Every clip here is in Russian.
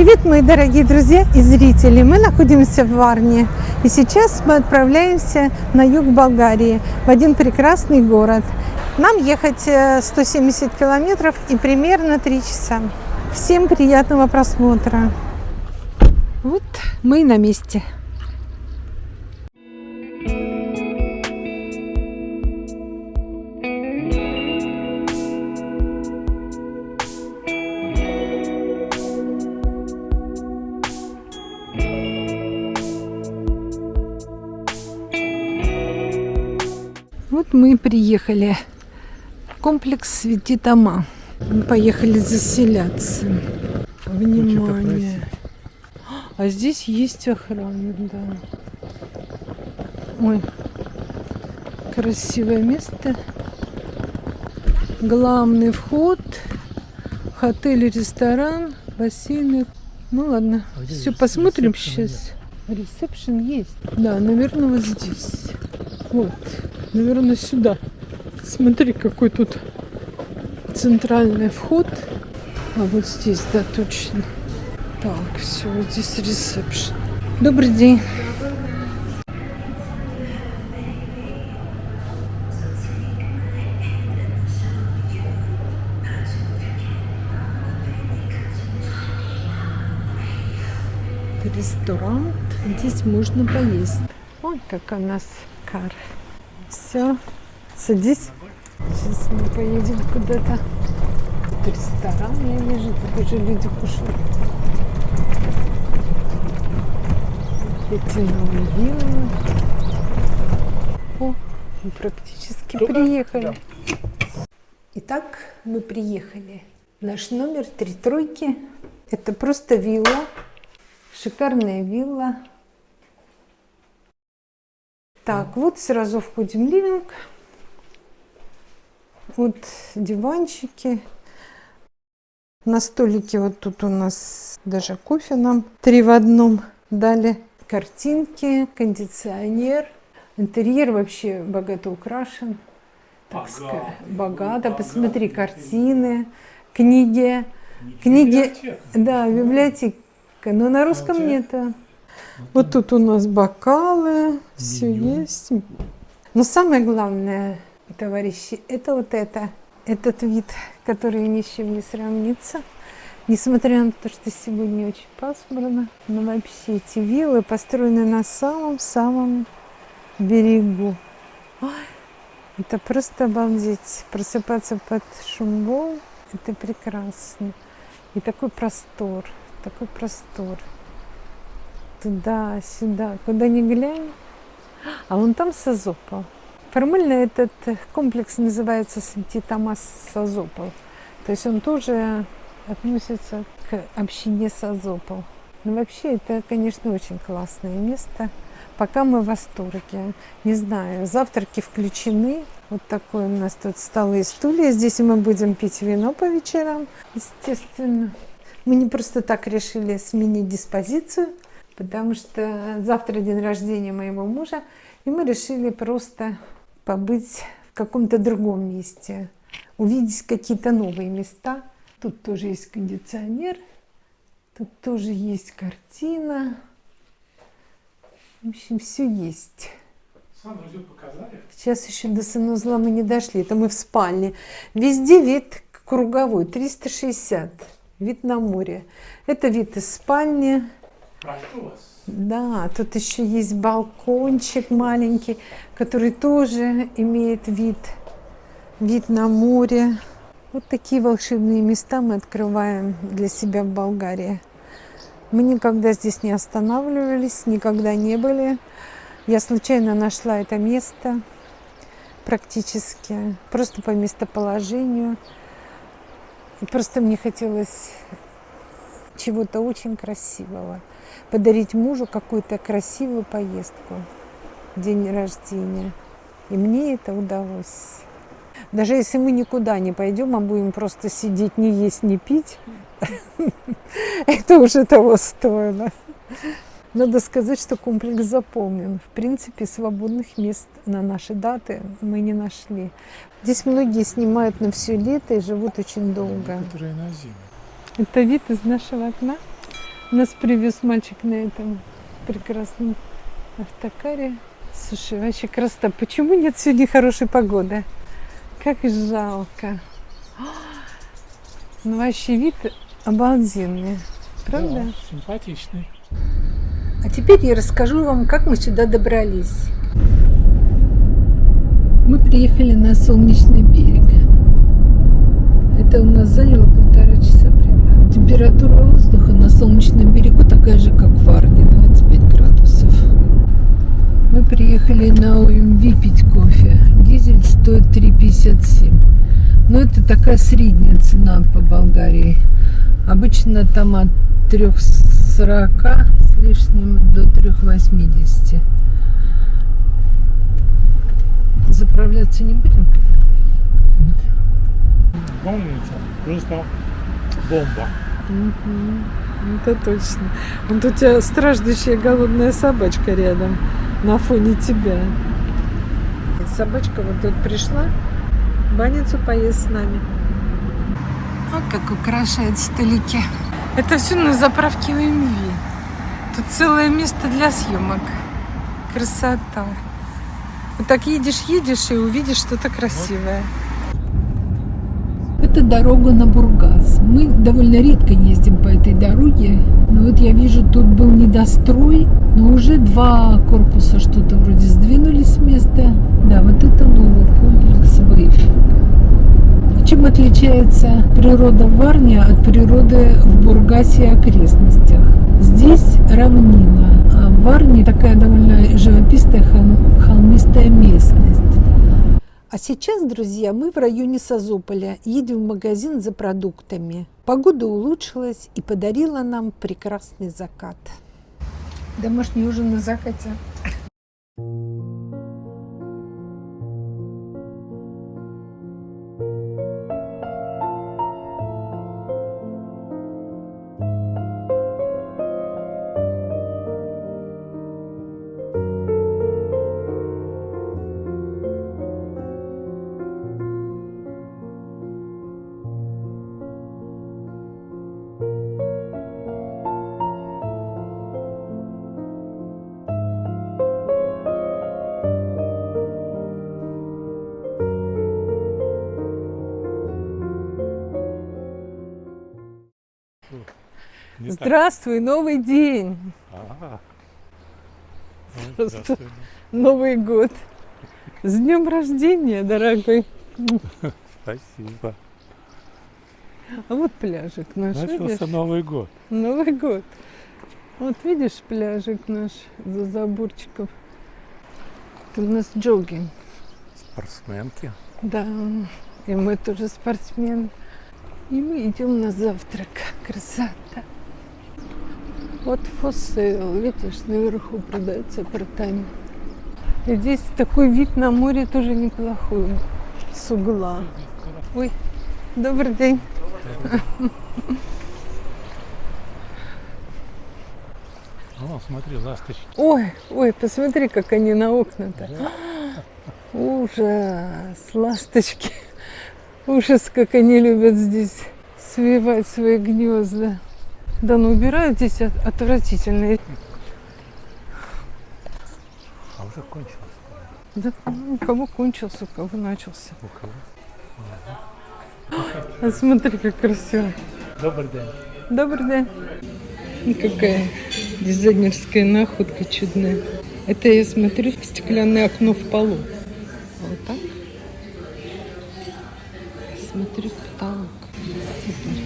Привет, мои дорогие друзья и зрители! Мы находимся в Варне. И сейчас мы отправляемся на юг Болгарии, в один прекрасный город. Нам ехать 170 э, километров и примерно 3 часа. Всем приятного просмотра! Вот мы и на месте. Вот мы и приехали. Комплекс Свети Тома. Мы поехали заселяться. Внимание. А здесь есть охрана, да. Ой, красивое место. Главный вход. Отель, ресторан, бассейны. Ну ладно, а все посмотрим сейчас. Ресепшн есть. Да, наверное, вот здесь. Вот. Наверное, сюда. Смотри, какой тут центральный вход. А вот здесь, да, точно. Так, все, вот здесь ресепшн. Добрый день. ресторан. Здесь можно поесть. Ой, как у нас кар. Все, садись. Сейчас мы поедем куда-то. Ресторан, я вижу, тут уже люди кушают. Эти новые виллы. О, мы практически Туда? приехали. Итак, мы приехали. Наш номер три тройки. Это просто вилла. Шикарная вилла. Так, вот сразу входим в ливинг. Вот диванчики. На столике вот тут у нас даже кофе нам три в одном дали. Картинки, кондиционер. Интерьер вообще богато украшен. Так богато. сказать, богато. Посмотри, картины, книги. Книги, да, библиотека. Но на русском нет. Вот тут у нас бокалы, все есть. Но самое главное, товарищи, это вот это, этот вид, который ни с чем не сравнится. Несмотря на то, что сегодня очень пасмурно, но вообще эти виллы построены на самом-самом берегу. Ой, это просто обалдеть. Просыпаться под шум волн, это прекрасно. И такой простор, такой простор туда-сюда, куда ни глянь. А вон там Созопол. Формально этот комплекс называется Святи Томас Созопол. То есть он тоже относится к общине Созопол. Но вообще это, конечно, очень классное место. Пока мы в восторге. Не знаю, завтраки включены. Вот такой у нас тут столы и стулья. Здесь мы будем пить вино по вечерам, естественно. Мы не просто так решили сменить диспозицию потому что завтра день рождения моего мужа, и мы решили просто побыть в каком-то другом месте, увидеть какие-то новые места. Тут тоже есть кондиционер, тут тоже есть картина. В общем, все есть. Сейчас еще до санузла мы не дошли, это мы в спальне. Везде вид круговой, 360, вид на море. Это вид из спальни, да, тут еще есть балкончик маленький, который тоже имеет вид, вид на море. Вот такие волшебные места мы открываем для себя в Болгарии. Мы никогда здесь не останавливались, никогда не были. Я случайно нашла это место практически, просто по местоположению. И просто мне хотелось чего-то очень красивого подарить мужу какую-то красивую поездку, день рождения. И мне это удалось. Даже если мы никуда не пойдем, а будем просто сидеть, не есть, не пить, это уже того стоило. Надо сказать, что комплекс заполнен. В принципе, свободных мест на наши даты мы не нашли. Здесь многие снимают на все лето и живут очень долго. Некоторые на зиму. Это вид из нашего окна? Нас привез мальчик на этом прекрасном автокаре. Слушай, вообще красота. Почему нет сегодня хорошей погоды? Как жалко. Ну, вообще вид обалденный. Правда? Да, симпатичный. А теперь я расскажу вам, как мы сюда добрались. Мы приехали на солнечный берег. Это у нас заняло. Температура воздуха на солнечном берегу такая же, как в Варне, 25 градусов. Мы приехали на ОМВ пить кофе. Дизель стоит 3,57. Но это такая средняя цена по Болгарии. Обычно там от 3,40 с лишним до 3,80. Заправляться не будем? Помните? Просто бомба. Это точно. Вот у тебя страждущая голодная собачка рядом на фоне тебя. Собачка вот тут пришла, баницу поесть с нами. Вот как украшает столики. Это все на заправке УМВ. Тут целое место для съемок. Красота. Вот так едешь, едешь и увидишь что-то красивое. Это дорога на Бургас. Мы довольно редко ездим по этой дороге. Но вот я вижу, тут был недострой, но уже два корпуса что-то вроде сдвинулись с места. Да, вот это новый комплекс ВЭЙФ. Чем отличается природа в Варне от природы в Бургасе и окрестностях? Здесь равнина, а в Варне такая довольно живописная хол- холмистая местность. А сейчас, друзья, мы в районе Созополя. Едем в магазин за продуктами. Погода улучшилась и подарила нам прекрасный закат. Домашний ужин на закате. Не так. Здравствуй, новый день, А. Просто-. Новый год. С днем рождения, дорогой. Спасибо. А вот пляжик наш, видишь? Начался Новый год. Новый год. Вот видишь пляжик наш за заборчиком. Это у нас джогинг. Спортсменки. Да, и мы тоже спортсмены. И мы идем на завтрак. Красота. Вот фосейл, видишь, наверху продаются апартаменты. И здесь такой вид на море тоже неплохой. С угла. Ой, добрый день. О, смотри, ласточки. Ой, ой, посмотри, как они на окна-то. Ужас, ласточки. Ужас, как они любят здесь свивать свои гнезда. Да, но убирают здесь от- отвратительно. А уже кончилось. Да, ну, у кого кончился, у кого начался. У кого? А смотри, как красиво. Добрый день. Добрый день. И какая дизайнерская находка чудная. Это я смотрю стеклянное окно в полу. Вот так. Смотрю в потолок. Супер.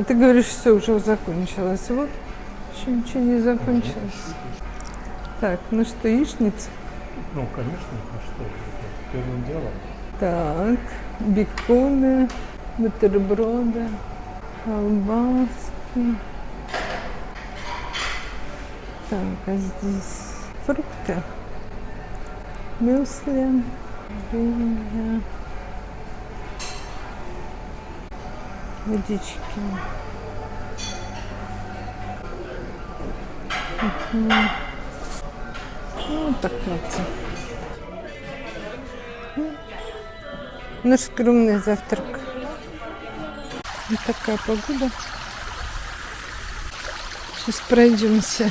А ты говоришь, все уже закончилось. Вот, еще ничего не закончилось. Так, ну что, яичница? Ну, конечно, а что? Первым делом. Так, беконы, бутерброды, колбаски. Так, а здесь фрукты, мюсли, винья, водички. Мгм. Ну, так вот. Наш скромный завтрак. Вот такая погода. Сейчас пройдемся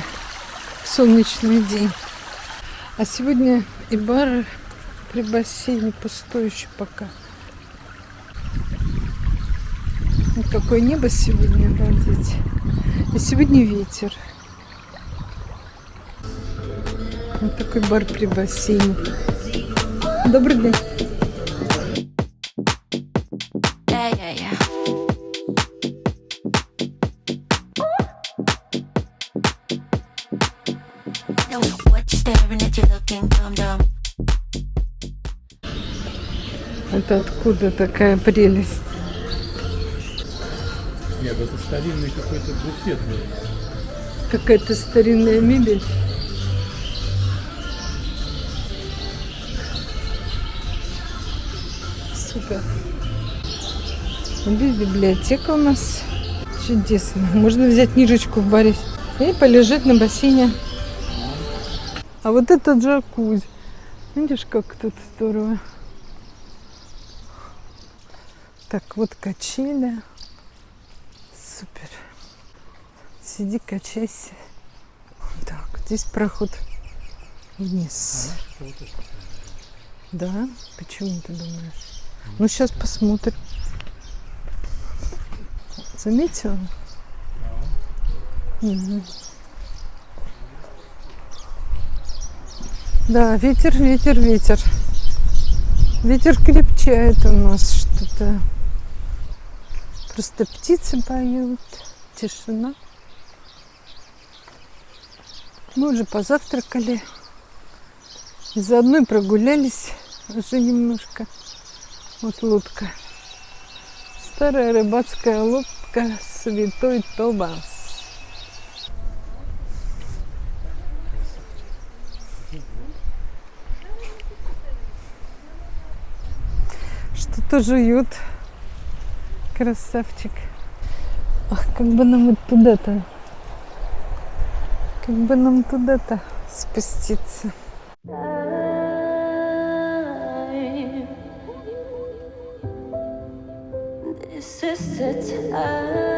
в солнечный день. А сегодня и бар при бассейне пустой еще пока. Вот какое небо сегодня, обалдеть. И сегодня ветер. Вот такой бар при бассейне. Добрый день. Это откуда такая прелесть? Нет, это старинный какой-то буфет. Какая-то старинная мебель. Супер. Вот Здесь библиотека у нас. Чудесно. Можно взять книжечку в баре и полежать на бассейне. А вот это джакузи. Видишь, как тут здорово. Так, вот качели. Супер. Сиди, качайся. Так, здесь проход вниз. Да? Почему ты думаешь? Ну, сейчас посмотрим. Заметила? Мгм. Да, ветер, ветер, ветер. Ветер крепчает у нас что-то. Просто птицы поют. Тишина. Мы уже позавтракали. Заодно и прогулялись уже немножко. Вот лодка. Старая рыбацкая лодка Святой Томас. Что-то жуют. Красавчик. Ах, как бы нам вот туда-то. Как бы нам туда-то спуститься. This is the time.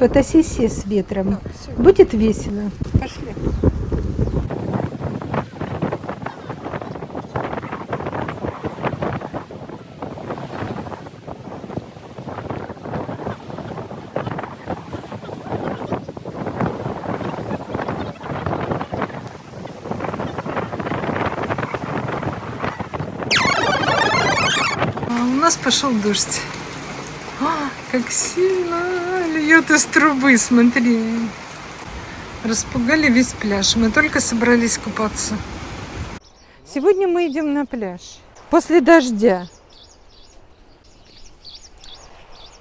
Фотосессия с ветром. Будет весело. Пошли. А у нас пошел дождь. А, как сильно льет из трубы, смотри. Распугали весь пляж. Мы только собрались купаться. Сегодня мы идем на пляж. После дождя.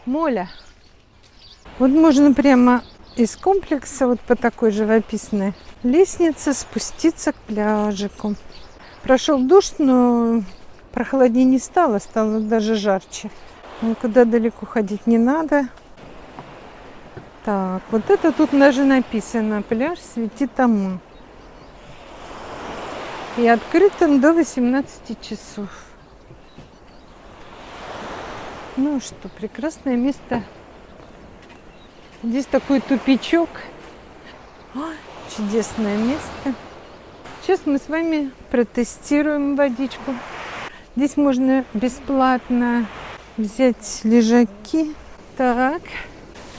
Моля. Вот можно прямо из комплекса, вот по такой живописной лестнице, спуститься к пляжику. Прошел дождь, но прохладнее не стало, стало даже жарче. Никуда далеко ходить не надо. Так, вот это тут даже написано. Пляж светит Амун. И открыт он до 18 часов. Ну что, прекрасное место. Здесь такой тупичок. Ой, чудесное место. Сейчас мы с вами протестируем водичку. Здесь можно бесплатно взять лежаки. Так,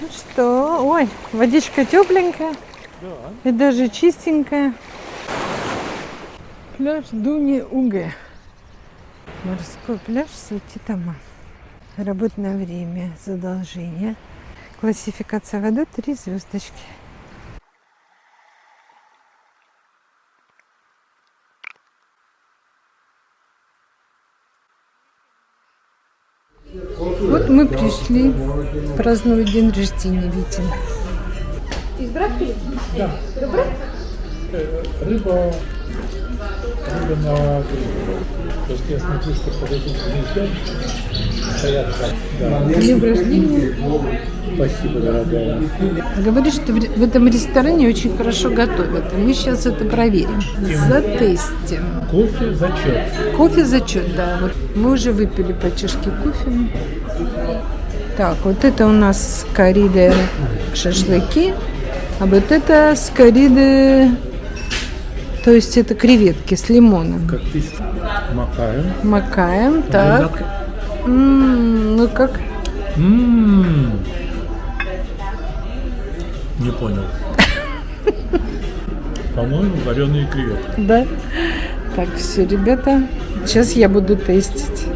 что, ой, водичка тепленькая Да. и даже чистенькая. Пляж Дуни Уге. Морской пляж Сутитама. Работное время, задолжение. Классификация воды три звездочки. Вот мы праздновать день рождения Вити. Рыба, рыба на гриле. Просто я смотрю, что под этим гнездом стоят. Да. День рождения. Спасибо, дорогая. Говорит, что в этом ресторане очень хорошо готовят. И мы сейчас это проверим. Затестим. Кофе зачет. Кофе зачет, да. Вот мы уже выпили по чашке кофе. Так, вот это у нас кориды шашлыки, а вот это с кориды, то есть это креветки с лимоном. Как ты макаем. Макаем, так. М, ну как? М. Не понял. По-моему, вареные креветки. Да. Так, все, ребята. Сейчас я буду тестить.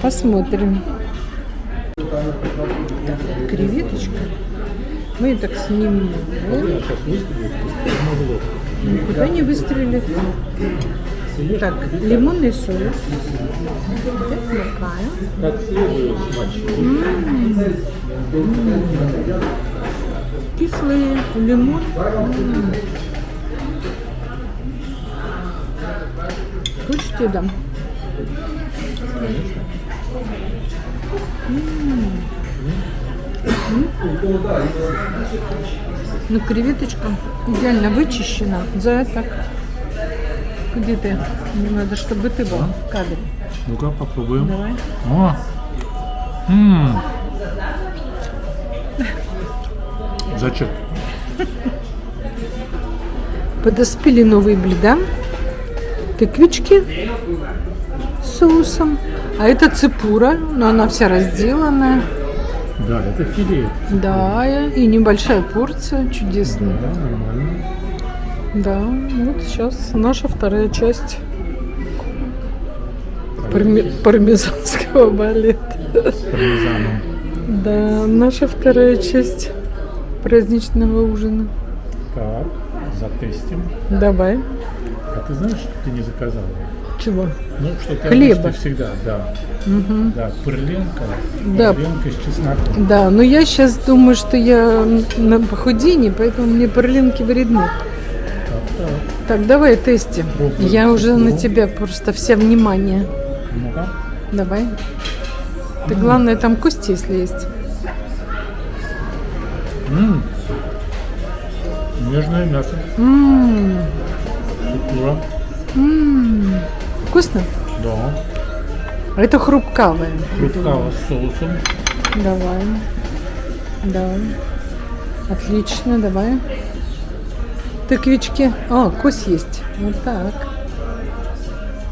Посмотрим. Креветочка. Мы так снимем. Лоб. Никуда не выстрелит. Так, лимонный соус. Как следует. Кислый лимон. Хочешь, дам? Ну, креветочка идеально вычищена. За так. Где ты? Мне надо, чтобы ты был в кадре. Ну-ка, попробуем. Давай. О! М. Зачем? Подоспели новые блюда. Тыквички с соусом. А это цепура, но она вся разделанная. Да, это филе. Да, и небольшая порция, чудесно. Да, нормально. Да, вот сейчас наша вторая часть парме- пармезанского балета. С пармезаном. Да, наша вторая часть праздничного ужина. Так, затестим. Давай. А ты знаешь, что ты не заказала? Чего? Ну, что Хлеба. всегда, да. Да, пырленка, Да. пырленка с чесноком. Да, но я сейчас думаю, что я на похудении, поэтому мне перлинки вредны. Так, так. Так, давай тестим. Пробуй. Я уже на тебя просто вся внимание. Ну-ка. Давай. Ты главное там кости, если есть. М. Нежное мясо. М, Шикура. м. Вкусно? Да. А это хрупкавое. Фруктава с соусом. Давай. Да. Отлично, давай. Тыквички. А, кость есть. Вот так.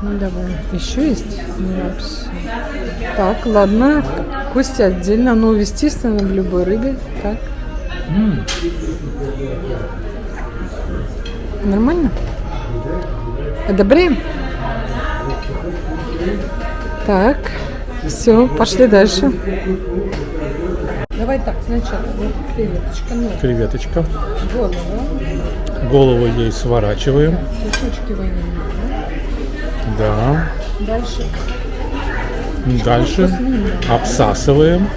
Ну давай. Еще есть? Ну, вообще. Так, ладно. Кости отдельно. Ну, естественно, в любой рыбе. Так. М. Нормально? Одобряем? Так, все, пошли дальше. Давай так, сначала вот креветочка, ну, Креветочка. голову, Голову ей сворачиваем. кусочки ванили. Да. Дальше Дальше обсасываем.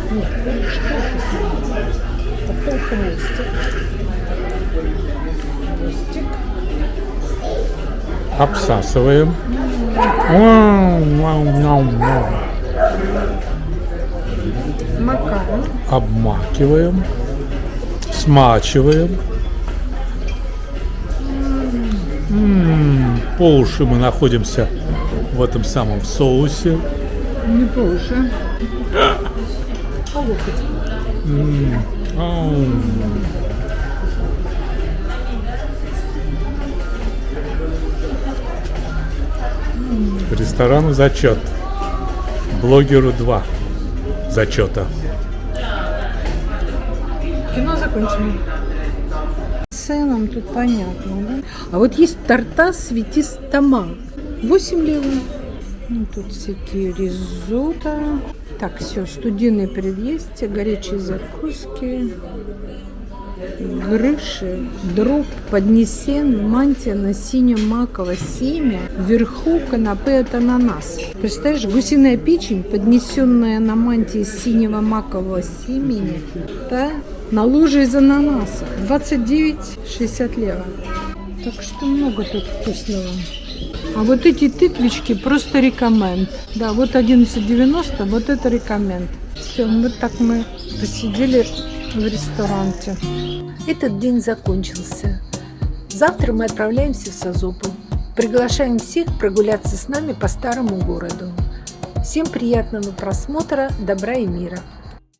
такой хвостик. Хвостик. Обсасываем. Макаем. Обмакиваем. Смачиваем. М, По уши мы находимся в этом самом соусе. Не больше. По локоть. Ресторану зачет. Блогеру 2 зачета. Кино закончено. ценам тут понятно, да? А вот есть торта светистома. 8 левов. Ну, тут всякие ризотто. Так, все, студийные предъестия, горячие закуски, грыши, дроб, поднесен, мантия на синем-маково семя, вверху канапе от ананас. Представляешь, гусиная печень, поднесенная на мантии синего макового семени, да, на луже из ананаса. 29,60 лева. Так что много тут вкусного. А вот эти тыквички просто рекоменд. Да, вот 11,90, вот это рекоменд. Все, вот так мы посидели в ресторанте. Этот день закончился. Завтра мы отправляемся в Созопу. Приглашаем всех прогуляться с нами по старому городу. Всем приятного просмотра, добра и мира!